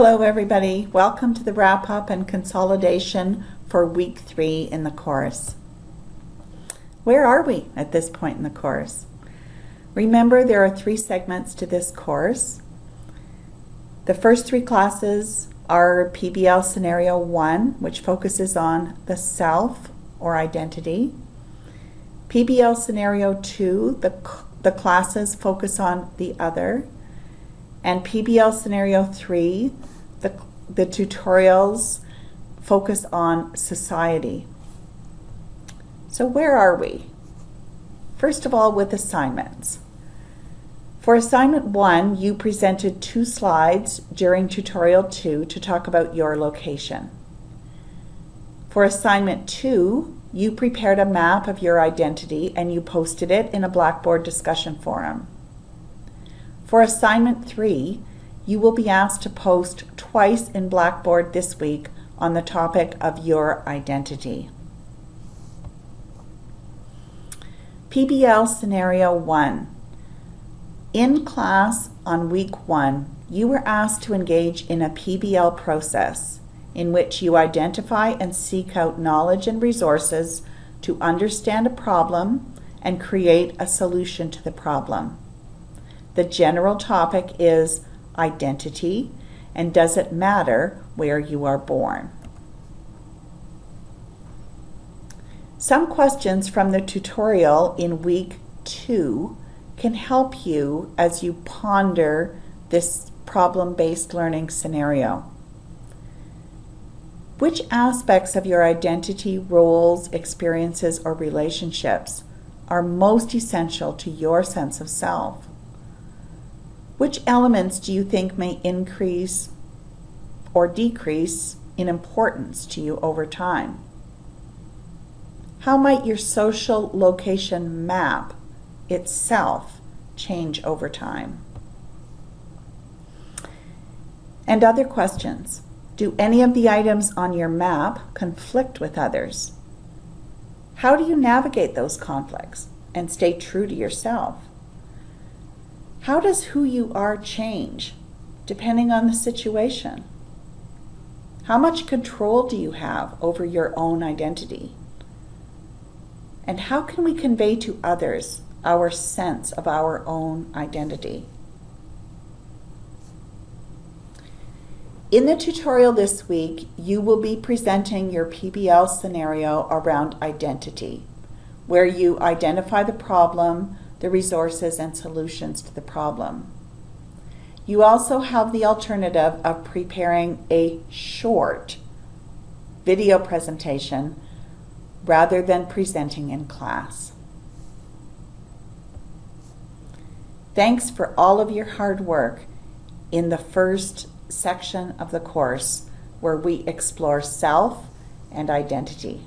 Hello everybody, welcome to the wrap up and consolidation for week three in the course. Where are we at this point in the course? Remember there are three segments to this course. The first three classes are PBL Scenario 1, which focuses on the self or identity. PBL Scenario 2, the, the classes focus on the other. And PBL Scenario 3, the, the tutorials focus on society. So where are we? First of all, with assignments. For assignment one, you presented two slides during tutorial two to talk about your location. For assignment two, you prepared a map of your identity and you posted it in a Blackboard discussion forum. For assignment three, you will be asked to post twice in Blackboard this week on the topic of your identity. PBL Scenario 1. In class on week 1, you were asked to engage in a PBL process in which you identify and seek out knowledge and resources to understand a problem and create a solution to the problem. The general topic is identity and does it matter where you are born? Some questions from the tutorial in week two can help you as you ponder this problem-based learning scenario. Which aspects of your identity, roles, experiences, or relationships are most essential to your sense of self? Which elements do you think may increase or decrease in importance to you over time? How might your social location map itself change over time? And other questions. Do any of the items on your map conflict with others? How do you navigate those conflicts and stay true to yourself? How does who you are change depending on the situation? How much control do you have over your own identity? And how can we convey to others our sense of our own identity? In the tutorial this week, you will be presenting your PBL scenario around identity, where you identify the problem, the resources and solutions to the problem. You also have the alternative of preparing a short video presentation rather than presenting in class. Thanks for all of your hard work in the first section of the course where we explore self and identity.